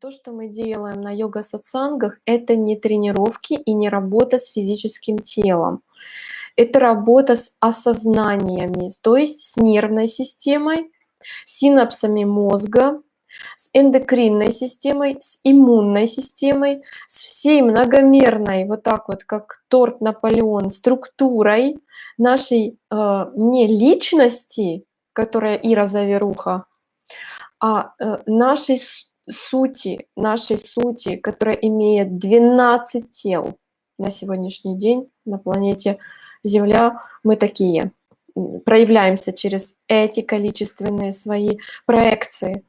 то, что мы делаем на йога-сатсангах, это не тренировки и не работа с физическим телом. Это работа с осознаниями, то есть с нервной системой, синапсами мозга, с эндокринной системой, с иммунной системой, с всей многомерной, вот так вот, как торт Наполеон, структурой нашей э, не личности, которая Ира Заверуха, а э, нашей сути, нашей сути, которая имеет 12 тел на сегодняшний день на планете Земля, мы такие, проявляемся через эти количественные свои проекции.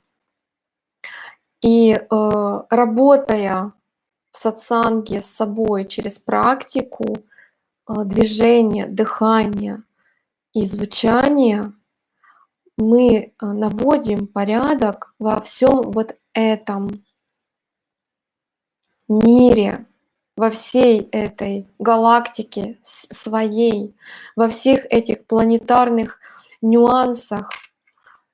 И э, работая в сатсанге с собой через практику, э, движения, дыхания и звучания, мы э, наводим порядок во всем вот этом мире, во всей этой галактике своей, во всех этих планетарных нюансах,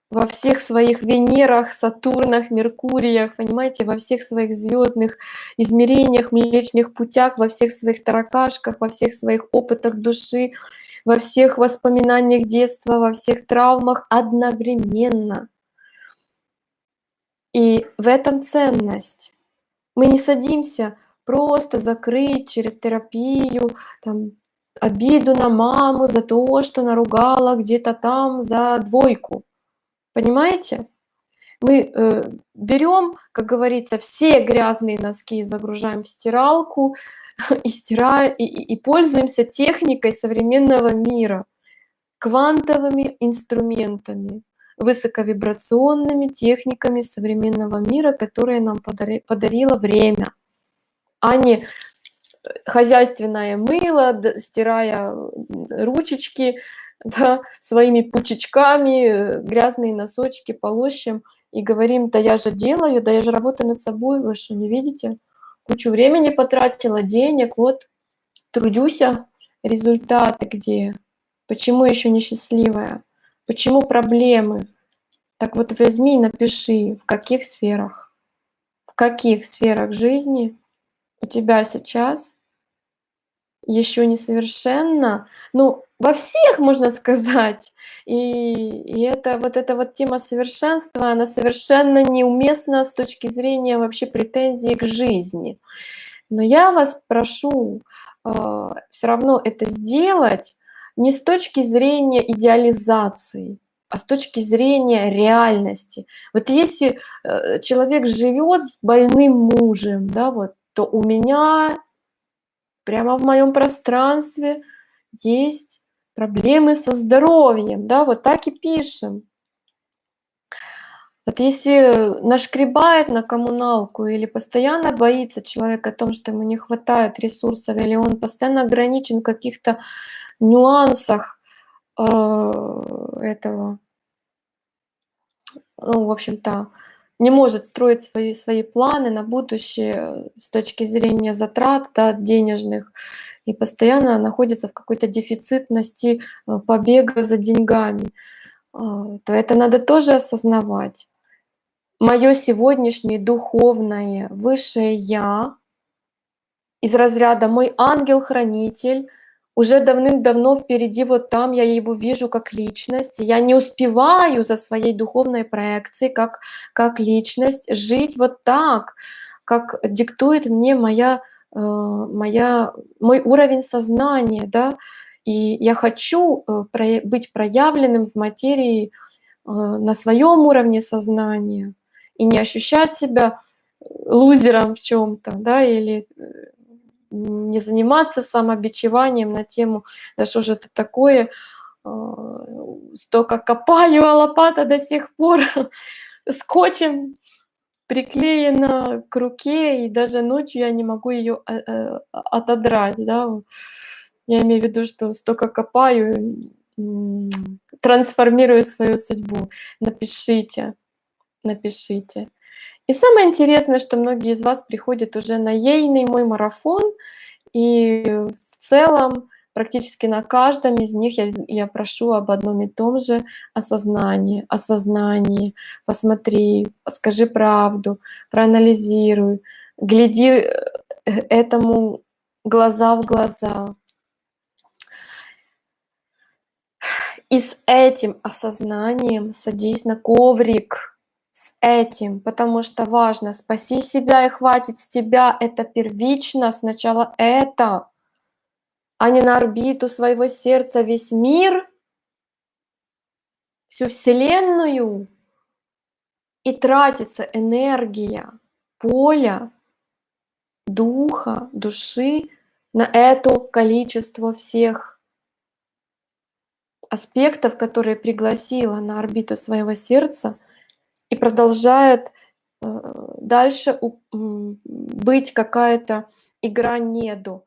во всех своих Венерах, Сатурнах, Меркуриях, понимаете, во всех своих звездных измерениях, млечных путях, во всех своих таракашках, во всех своих опытах души, во всех воспоминаниях детства, во всех травмах одновременно. И в этом ценность. Мы не садимся просто закрыть через терапию там, обиду на маму за то, что наругала где-то там за двойку. Понимаете? Мы э, берем, как говорится, все грязные носки загружаем в стиралку и стираем и, и пользуемся техникой современного мира, квантовыми инструментами, высоковибрационными техниками современного мира, которые нам подари, подарило время, а не хозяйственное мыло, стирая ручечки, да, своими пучечками, э, грязные носочки полощем и говорим, да я же делаю, да я же работаю над собой, вы что, не видите? Кучу времени потратила, денег, вот, трудюсь, результаты где? Почему еще не счастливая? Почему проблемы? Так вот возьми и напиши, в каких сферах, в каких сферах жизни у тебя сейчас еще несовершенно, ну, во всех, можно сказать. И, и это вот эта вот тема совершенства, она совершенно неуместна с точки зрения вообще претензий к жизни. Но я вас прошу э, все равно это сделать не с точки зрения идеализации, а с точки зрения реальности. Вот если э, человек живет с больным мужем, да, вот, то у меня прямо в моем пространстве есть проблемы со здоровьем, да, вот так и пишем. Вот если нашкребает на коммуналку или постоянно боится человек о том, что ему не хватает ресурсов, или он постоянно ограничен в каких-то нюансах э, этого, ну, в общем-то, не может строить свои, свои планы на будущее с точки зрения затрат да, денежных и постоянно находится в какой-то дефицитности э, побега за деньгами, а, то это надо тоже осознавать. Мое сегодняшнее духовное высшее Я из разряда мой ангел-хранитель уже давным-давно впереди, вот там я его вижу как личность. Я не успеваю за своей духовной проекцией как, как личность жить вот так, как диктует мне моя, э, моя, мой уровень сознания, да, и я хочу э, быть проявленным в материи э, на своем уровне сознания и не ощущать себя лузером в чем-то, да, или не заниматься самобичеванием на тему, да что же это такое, а, столько копаю, а лопата до сих пор скотчем приклеена к руке, и даже ночью я не могу ее а, а, отодрать, да. Я имею в виду, что столько копаю, трансформирую свою судьбу. Напишите, напишите. И самое интересное, что многие из вас приходят уже на ейный мой марафон, и в целом практически на каждом из них я я прошу об одном и том же осознании осознании. Посмотри, скажи правду, проанализируй, гляди, э, этому глаза в глаза. И с этим осознанием садись на коврик, с этим, потому что важно спаси себя и хватит с тебя. Это первично, сначала это, а не на орбиту своего сердца весь мир, всю Вселенную. И тратится энергия поля, духа, души на это количество всех аспектов, которые пригласила на орбиту своего сердца и продолжает э, дальше быть какая-то игра неду.